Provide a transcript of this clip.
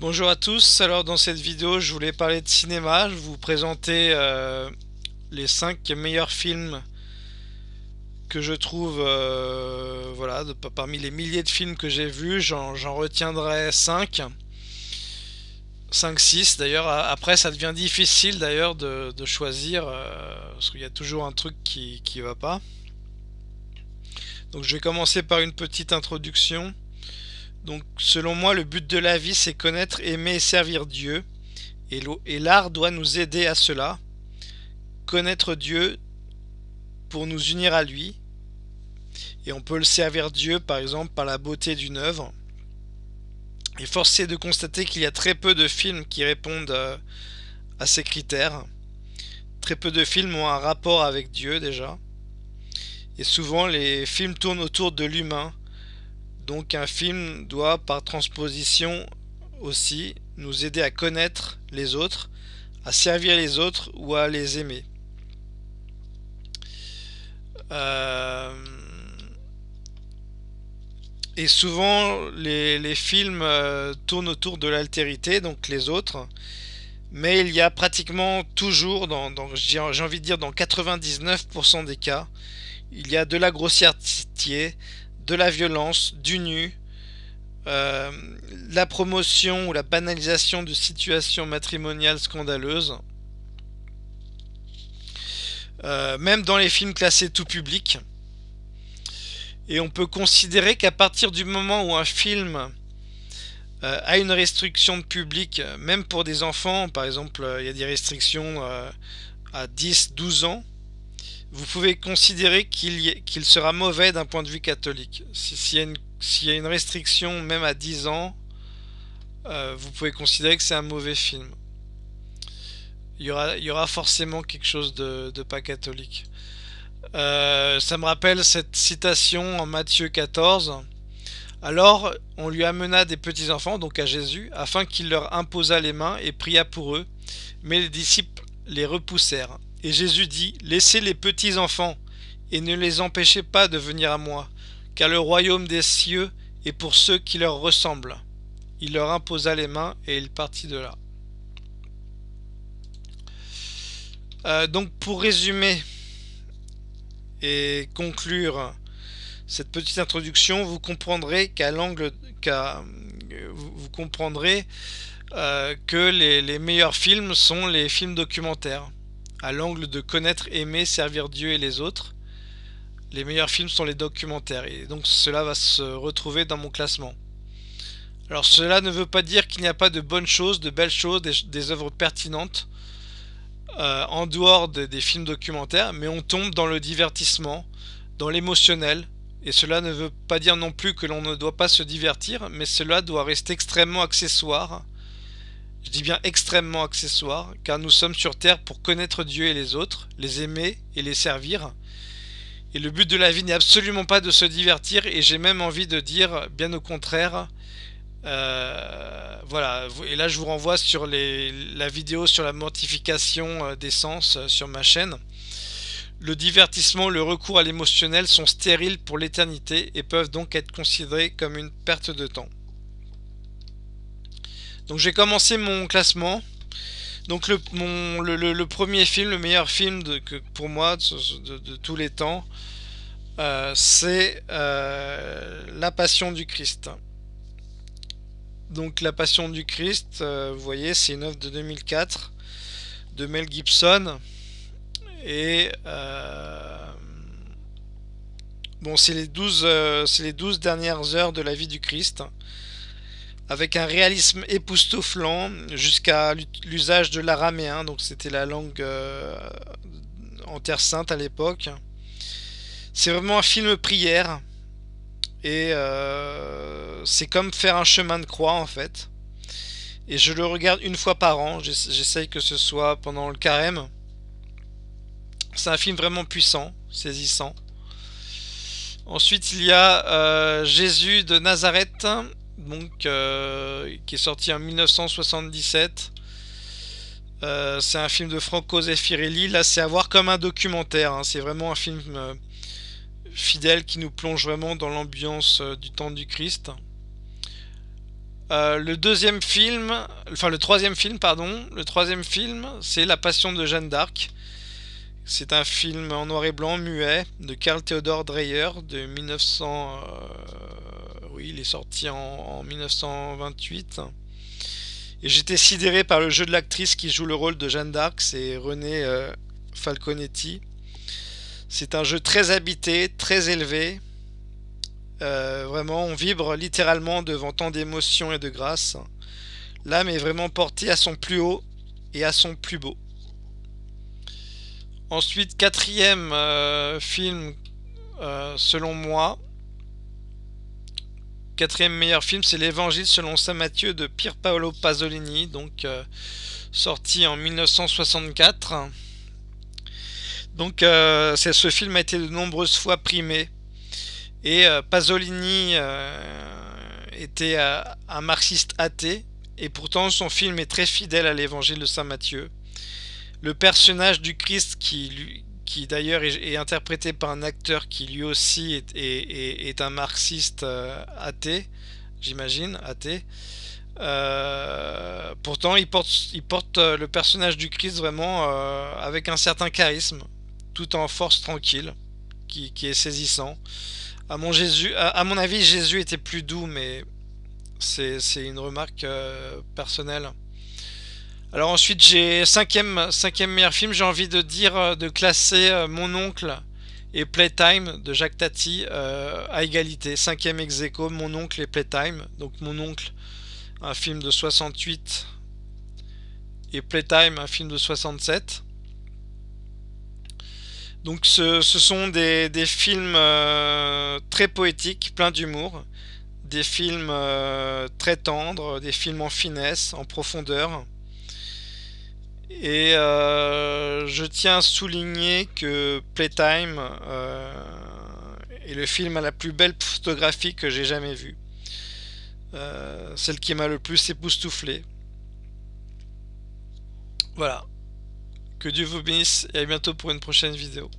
Bonjour à tous, alors dans cette vidéo je voulais parler de cinéma, je vous présenter euh, les 5 meilleurs films que je trouve, euh, voilà, parmi les milliers de films que j'ai vus, j'en retiendrai 5, 5-6 d'ailleurs, après ça devient difficile d'ailleurs de, choisir, euh, parce qu'il y a toujours un truc qui, qui va pas. Donc je vais commencer par une petite introduction. Donc selon moi, le but de la vie, c'est connaître, aimer et servir Dieu. Et l'art doit nous aider à cela. Connaître Dieu pour nous unir à lui. Et on peut le servir Dieu, par exemple, par la beauté d'une œuvre. Et force est de constater qu'il y a très peu de films qui répondent euh, à ces critères. Très peu de films ont un rapport avec Dieu déjà. Et souvent les films tournent autour de l'humain, donc un film doit par transposition aussi nous aider à connaître les autres, à servir les autres ou à les aimer. Euh, et souvent les, films euh, tournent autour de l'altérité, donc les autres. Mais il y a pratiquement toujours, j'ai envie de dire dans 99% des cas, il y a de la grossièreté, de la violence, du nu, euh, la promotion ou la banalisation de situations matrimoniales scandaleuses, euh, même dans les films classés tout public. Et on peut considérer qu'à partir du moment où un film euh, a une restriction de public, même pour des enfants, par exemple, il y a des restrictions à 10-12 ans, vous pouvez considérer qu'il sera mauvais d'un point de vue catholique. S'il y, a une restriction, même à 10 ans, euh, vous pouvez considérer que c'est un mauvais film. Il y, aura, forcément quelque chose de, pas catholique. Euh, ça me rappelle cette citation en Matthieu 14. Alors on lui amena des petits-enfants, donc à Jésus, afin qu'il leur imposât les mains et pria pour eux. Mais les disciples les repoussèrent. Et Jésus dit, Laissez les petits enfants, et ne les empêchez pas de venir à moi, car le royaume des cieux est pour ceux qui leur ressemblent. Il leur imposa les mains, et il partit de là. Euh, donc pour résumer et conclure cette petite introduction, vous comprendrez qu'à l'angle vous comprendrez euh, que les meilleurs films sont les films documentaires à l'angle de connaître, aimer, servir Dieu et les autres. Les meilleurs films sont les documentaires et donc cela va se retrouver dans mon classement. Alors cela ne veut pas dire qu'il n'y a pas de bonnes choses, de belles choses, des, œuvres pertinentes euh, en dehors des films documentaires, mais on tombe dans le divertissement, dans l'émotionnel, et cela ne veut pas dire non plus que l'on ne doit pas se divertir, mais cela doit rester extrêmement accessoire je dis bien extrêmement accessoire, car nous sommes sur terre pour connaître Dieu et les autres, les aimer et les servir. Et le but de la vie n'est absolument pas de se divertir, et j'ai même envie de dire, bien au contraire, euh, voilà, et là je vous renvoie sur la vidéo sur la mortification euh, des sens euh, sur ma chaîne. Le divertissement, le recours à l'émotionnel sont stériles pour l'éternité et peuvent donc être considérés comme une perte de temps. Donc j'ai commencé mon classement. Donc le, le, premier film, le meilleur film pour moi de, tous les temps, euh, c'est euh, La Passion du Christ. Donc La Passion du Christ, euh, vous voyez, c'est une œuvre de 2004 de Mel Gibson. Et bon, c'est les 12, les 12 dernières heures de la vie du Christ avec un réalisme époustouflant jusqu'à l'usage de l'araméen, donc c'était la langue euh, en Terre Sainte à l'époque. C'est vraiment un film prière et euh, c'est comme faire un chemin de croix en fait. Et je le regarde une fois par an, j'essaye que ce soit pendant le carême. C'est un film vraiment puissant, saisissant. Ensuite il y a euh, Jésus de Nazareth donc euh, qui est sorti en 1977. Euh, c'est un film de Franco Zeffirelli. Là, c'est à voir comme un documentaire. Hein. C'est vraiment un film euh, fidèle qui nous plonge vraiment dans l'ambiance du temps du Christ. Le deuxième film, enfin le troisième film, pardon, le troisième film, c'est La Passion de Jeanne d'Arc. C'est un film en noir et blanc, muet, de Karl Theodor Dreyer, de 1900... Oui, il est sorti en, 1928. Et j'étais sidéré par le jeu de l'actrice qui joue le rôle de Jeanne d'Arc, c'est René euh, Falconetti. C'est un jeu très habité, très élevé, euh, vraiment, on vibre littéralement devant tant d'émotions et de grâce. L'âme est vraiment portée à son plus haut et à son plus beau. Ensuite, quatrième euh, film, selon moi, quatrième meilleur film, c'est l'Évangile selon Saint Matthieu de Pier Paolo Pasolini, donc sorti en 1964. Donc, ce film a été de nombreuses fois primé et euh, Pasolini euh, était euh, un marxiste athée, et pourtant son film est très fidèle à l'évangile de Saint Matthieu. Le personnage du Christ, qui, qui d'ailleurs est, interprété par un acteur qui lui aussi est, est, un marxiste athée, j'imagine, athée, pourtant, il porte, il porte le personnage du Christ vraiment avec un certain charisme, tout en force tranquille, qui, qui est saisissant. À mon, Jésus, à, mon avis, Jésus était plus doux, mais c'est une remarque euh, personnelle. Alors ensuite, j'ai cinquième, meilleur film, j'ai envie de dire, euh, de classer euh, Mon Oncle et Playtime de Jacques Tati à égalité. Cinquième ex aequo, Mon Oncle et Playtime. Donc Mon Oncle, un film de 68 et Playtime, un film de 67. Donc ce, sont des, films euh, très poétiques, pleins d'humour, des films euh, très tendres, des films en finesse, en profondeur. Et euh, je tiens à souligner que Playtime est le film à la plus belle photographie que j'ai jamais vue. celle qui m'a le plus époustouflé. Voilà. Que Dieu vous bénisse et à bientôt pour une prochaine vidéo.